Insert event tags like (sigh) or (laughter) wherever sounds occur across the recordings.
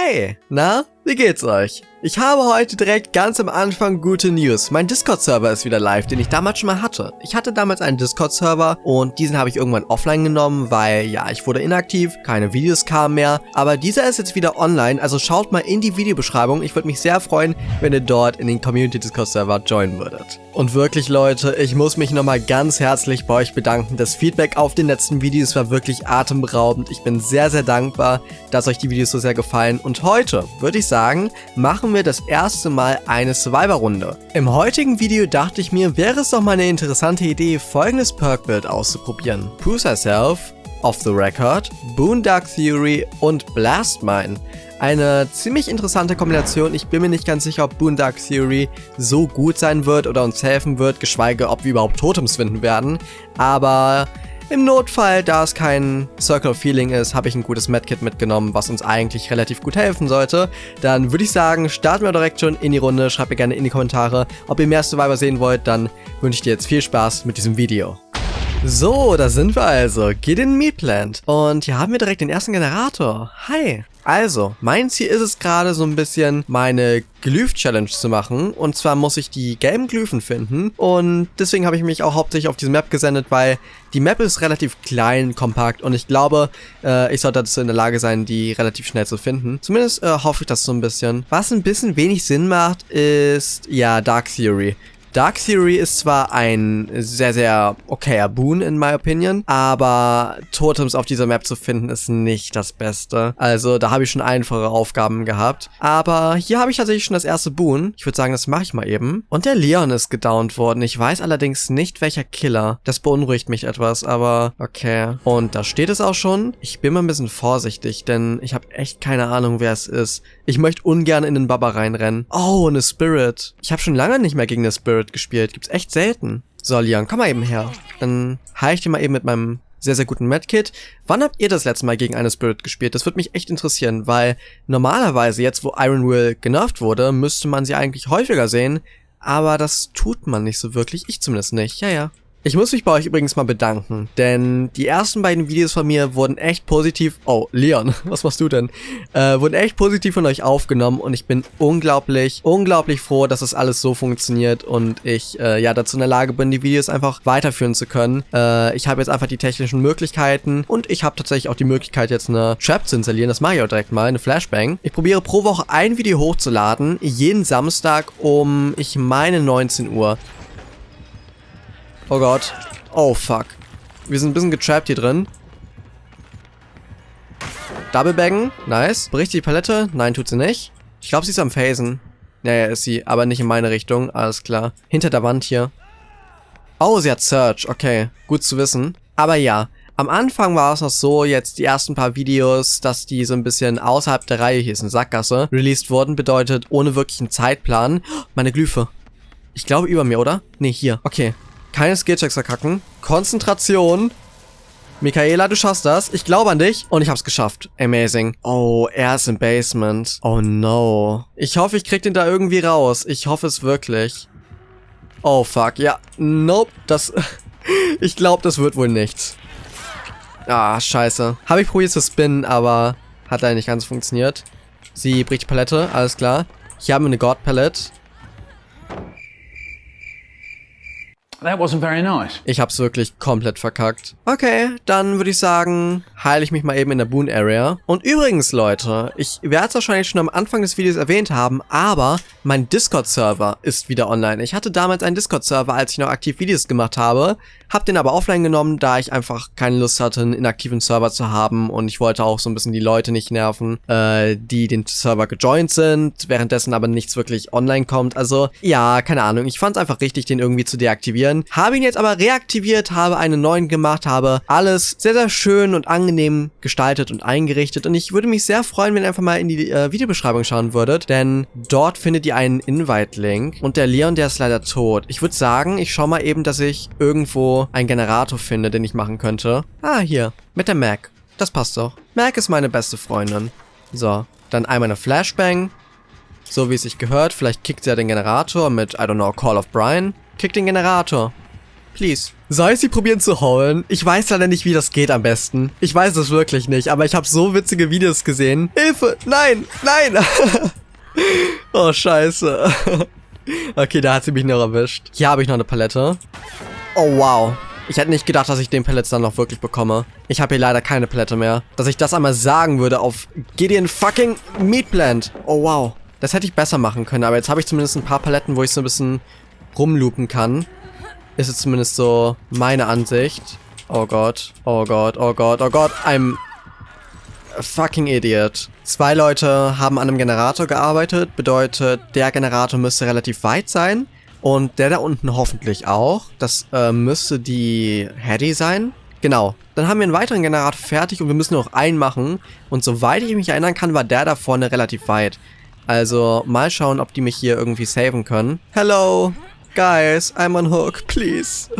Hey, na, wie geht's euch? Ich habe heute direkt ganz am Anfang gute News. Mein Discord-Server ist wieder live, den ich damals schon mal hatte. Ich hatte damals einen Discord-Server und diesen habe ich irgendwann offline genommen, weil ja, ich wurde inaktiv, keine Videos kamen mehr. Aber dieser ist jetzt wieder online, also schaut mal in die Videobeschreibung. Ich würde mich sehr freuen, wenn ihr dort in den Community-Discord-Server joinen würdet. Und wirklich Leute, ich muss mich nochmal ganz herzlich bei euch bedanken. Das Feedback auf den letzten Videos war wirklich atemberaubend. Ich bin sehr, sehr dankbar, dass euch die Videos so sehr gefallen. Und heute, würde ich sagen, machen machen wir das erste Mal eine Survivor-Runde. Im heutigen Video dachte ich mir, wäre es doch mal eine interessante Idee, folgendes Perk-Build auszuprobieren. Prove Herself, Off the Record, Boondock Theory und Blast Mine. Eine ziemlich interessante Kombination. Ich bin mir nicht ganz sicher, ob Boondock Theory so gut sein wird oder uns helfen wird, geschweige ob wir überhaupt Totems finden werden. Aber im Notfall, da es kein Circle of Feeling ist, habe ich ein gutes Medkit mitgenommen, was uns eigentlich relativ gut helfen sollte. Dann würde ich sagen, starten wir direkt schon in die Runde. Schreibt mir gerne in die Kommentare, ob ihr mehr Survivor sehen wollt. Dann wünsche ich dir jetzt viel Spaß mit diesem Video. So, da sind wir also. Geht in Meatplant. Und hier haben wir direkt den ersten Generator. Hi. Also, mein Ziel ist es gerade so ein bisschen, meine Glyph-Challenge zu machen. Und zwar muss ich die gelben Glyphen finden. Und deswegen habe ich mich auch hauptsächlich auf diese Map gesendet, weil die Map ist relativ klein, kompakt. Und ich glaube, äh, ich sollte dazu in der Lage sein, die relativ schnell zu finden. Zumindest äh, hoffe ich das so ein bisschen. Was ein bisschen wenig Sinn macht, ist, ja, Dark Theory. Dark Theory ist zwar ein sehr, sehr okayer Boon in my opinion, aber Totems auf dieser Map zu finden ist nicht das Beste. Also da habe ich schon einfache Aufgaben gehabt. Aber hier habe ich tatsächlich schon das erste Boon. Ich würde sagen, das mache ich mal eben. Und der Leon ist gedownt worden. Ich weiß allerdings nicht, welcher Killer. Das beunruhigt mich etwas, aber okay. Und da steht es auch schon. Ich bin mal ein bisschen vorsichtig, denn ich habe echt keine Ahnung, wer es ist. Ich möchte ungern in den Baba reinrennen. Oh, eine Spirit. Ich habe schon lange nicht mehr gegen eine Spirit Spirit gespielt. Gibt's echt selten. So, Leon, komm mal eben her. Dann heile ich dir mal eben mit meinem sehr, sehr guten Medkit. Wann habt ihr das letzte Mal gegen eine Spirit gespielt? Das würde mich echt interessieren, weil normalerweise, jetzt wo Iron Will genervt wurde, müsste man sie eigentlich häufiger sehen, aber das tut man nicht so wirklich. Ich zumindest nicht. Ja, ja. Ich muss mich bei euch übrigens mal bedanken, denn die ersten beiden Videos von mir wurden echt positiv, oh, Leon, (laughs) was machst du denn? Äh, wurden echt positiv von euch aufgenommen und ich bin unglaublich, unglaublich froh, dass das alles so funktioniert und ich, äh, ja, dazu in der Lage bin, die Videos einfach weiterführen zu können. Äh, ich habe jetzt einfach die technischen Möglichkeiten und ich habe tatsächlich auch die Möglichkeit, jetzt eine Trap zu installieren, das mache ich auch direkt mal, eine Flashbang. Ich probiere pro Woche ein Video hochzuladen, jeden Samstag um, ich meine, 19 Uhr. Oh Gott. Oh, fuck. Wir sind ein bisschen getrappt hier drin. Double Baggen. Nice. Bricht die Palette? Nein, tut sie nicht. Ich glaube, sie ist am Phasen. Naja, ist sie. Aber nicht in meine Richtung. Alles klar. Hinter der Wand hier. Oh, sie hat Search. Okay. Gut zu wissen. Aber ja. Am Anfang war es noch so, jetzt die ersten paar Videos, dass die so ein bisschen außerhalb der Reihe, hier ist eine Sackgasse, released wurden, bedeutet ohne wirklichen Zeitplan. Meine Glyphe. Ich glaube über mir, oder? Nee, hier. Okay. Keine Skillchecks verkacken. Konzentration. Michaela, du schaffst das. Ich glaube an dich. Und ich hab's geschafft. Amazing. Oh, er ist im Basement. Oh no. Ich hoffe, ich krieg den da irgendwie raus. Ich hoffe es wirklich. Oh fuck. Ja. Nope. Das... (laughs) ich glaube, das wird wohl nichts. Ah, scheiße. Habe ich probiert zu spinnen, aber hat leider nicht ganz funktioniert. Sie bricht die Palette. Alles klar. Hier haben wir eine God Palette. That wasn't very nice. Ich hab's wirklich komplett verkackt. Okay, dann würde ich sagen, heile ich mich mal eben in der Boon Area. Und übrigens, Leute, ich werde es wahrscheinlich schon am Anfang des Videos erwähnt haben, aber mein Discord-Server ist wieder online. Ich hatte damals einen Discord-Server, als ich noch aktiv Videos gemacht habe, hab den aber offline genommen, da ich einfach keine Lust hatte, einen inaktiven Server zu haben und ich wollte auch so ein bisschen die Leute nicht nerven, äh, die den Server gejoint sind, währenddessen aber nichts wirklich online kommt. Also, ja, keine Ahnung, ich fand es einfach richtig, den irgendwie zu deaktivieren aktivieren. Habe ihn jetzt aber reaktiviert, habe einen neuen gemacht, habe alles sehr, sehr schön und angenehm gestaltet und eingerichtet. Und ich würde mich sehr freuen, wenn ihr einfach mal in die äh, Videobeschreibung schauen würdet, denn dort findet ihr einen Invite-Link. Und der Leon, der ist leider tot. Ich würde sagen, ich schaue mal eben, dass ich irgendwo einen Generator finde, den ich machen könnte. Ah, hier. Mit der Mac. Das passt doch. Mac ist meine beste Freundin. So, dann einmal eine Flashbang. So wie es sich gehört. Vielleicht kickt sie ja den Generator mit, I don't know, Call of Brian. Kick den Generator. Please. Soll ich sie probieren zu holen? Ich weiß leider nicht, wie das geht am besten. Ich weiß es wirklich nicht, aber ich habe so witzige Videos gesehen. Hilfe! Nein! Nein! (laughs) oh, scheiße. (laughs) okay, da hat sie mich noch erwischt. Hier habe ich noch eine Palette. Oh, wow. Ich hätte nicht gedacht, dass ich den Pellets dann noch wirklich bekomme. Ich habe hier leider keine Palette mehr. Dass ich das einmal sagen würde auf Gideon fucking Meat Plant. Oh, wow. Das hätte ich besser machen können, aber jetzt habe ich zumindest ein paar Paletten, wo ich so ein bisschen rumloopen kann. Ist es zumindest so meine Ansicht. Oh Gott, oh Gott, oh Gott, oh Gott, I'm fucking idiot. Zwei Leute haben an einem Generator gearbeitet, bedeutet, der Generator müsste relativ weit sein. Und der da unten hoffentlich auch. Das äh, müsste die Hattie sein. Genau. Dann haben wir einen weiteren Generator fertig und wir müssen noch einen machen. Und soweit ich mich erinnern kann, war der da vorne relativ weit. Also mal schauen, ob die mich hier irgendwie saven können. Hello, guys, I'm on hook, please.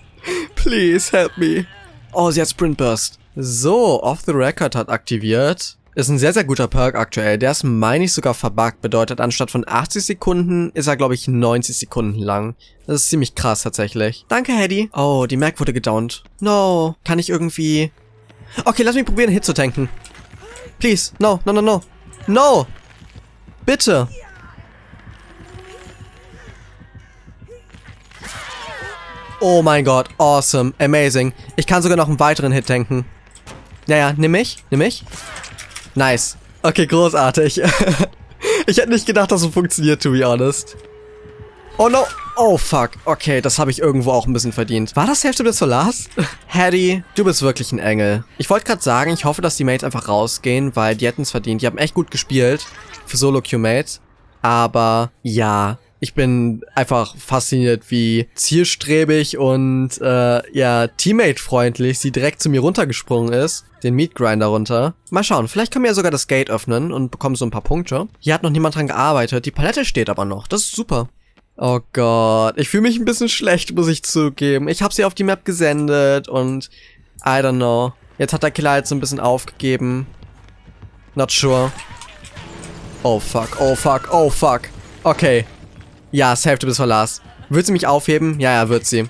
(laughs) please help me. Oh, sie hat Sprint Burst. So, Off the Record hat aktiviert. Ist ein sehr, sehr guter Perk aktuell. Der ist, meine ich, sogar verbuggt. Bedeutet, anstatt von 80 Sekunden ist er, glaube ich, 90 Sekunden lang. Das ist ziemlich krass tatsächlich. Danke, Hedy. Oh, die Mac wurde gedownt. No. Kann ich irgendwie... Okay, lass mich probieren, Hit zu tanken. Please. No, no, no, no. No! Bitte. Oh mein Gott, awesome, amazing. Ich kann sogar noch einen weiteren Hit tanken. Naja, nimm mich, nimm mich. Nice. Okay, großartig. (laughs) ich hätte nicht gedacht, dass so funktioniert, to be honest. Oh no. Oh fuck. Okay, das habe ich irgendwo auch ein bisschen verdient. War das Hälfte des Solars? (laughs) Hattie, du bist wirklich ein Engel. Ich wollte gerade sagen, ich hoffe, dass die Mates einfach rausgehen, weil die hätten es verdient. Die haben echt gut gespielt für Solo-Q-Mates. Aber ja, ich bin einfach fasziniert, wie zielstrebig und äh, ja, Teammate-freundlich sie direkt zu mir runtergesprungen ist. Den Meat Grinder runter. Mal schauen, vielleicht können wir ja sogar das Gate öffnen und bekommen so ein paar Punkte. Hier hat noch niemand dran gearbeitet. Die Palette steht aber noch. Das ist super. Oh Gott, ich fühle mich ein bisschen schlecht, muss ich zugeben. Ich habe sie auf die Map gesendet und I don't know. Jetzt hat der Killer jetzt so ein bisschen aufgegeben. Not sure. Oh fuck, oh fuck, oh fuck. Okay. Ja, Hälfte bis Verlass. Wird sie mich aufheben? Ja, ja, wird sie.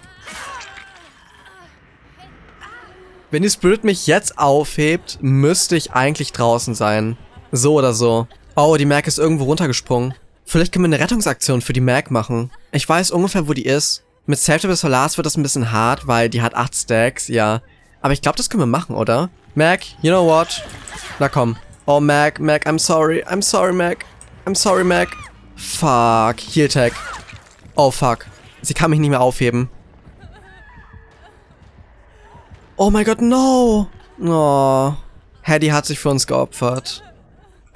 Wenn die Spirit mich jetzt aufhebt, müsste ich eigentlich draußen sein. So oder so. Oh, die Mac ist irgendwo runtergesprungen. Vielleicht können wir eine Rettungsaktion für die Mac machen. Ich weiß ungefähr, wo die ist. Mit Safety bis Solas wird das ein bisschen hart, weil die hat 8 Stacks, ja. Aber ich glaube, das können wir machen, oder? Mac, you know what? Na komm. Oh, Mac, Mac, I'm sorry. I'm sorry, Mac. I'm sorry, Mac. Fuck. Heal Tag. Oh, fuck. Sie kann mich nicht mehr aufheben. Oh mein Gott, no. Oh. Hattie hat sich für uns geopfert.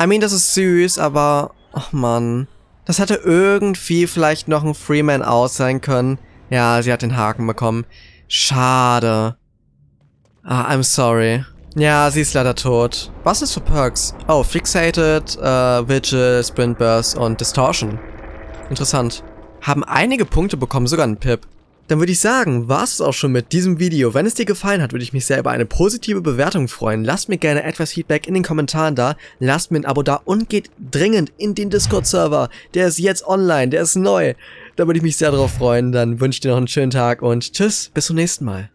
I mean, das ist süß, aber... Ach, Mann. Das hätte irgendwie vielleicht noch ein Freeman aus sein können. Ja, sie hat den Haken bekommen. Schade. Ah, I'm sorry. Ja, sie ist leider tot. Was ist für Perks? Oh, Fixated, äh, Vigil, Sprint Burst und Distortion. Interessant. Haben einige Punkte bekommen, sogar ein Pip. Dann würde ich sagen, war es auch schon mit diesem Video. Wenn es dir gefallen hat, würde ich mich sehr über eine positive Bewertung freuen. Lasst mir gerne etwas Feedback in den Kommentaren da, lasst mir ein Abo da und geht dringend in den Discord-Server. Der ist jetzt online, der ist neu. Da würde ich mich sehr drauf freuen. Dann wünsche ich dir noch einen schönen Tag und tschüss, bis zum nächsten Mal.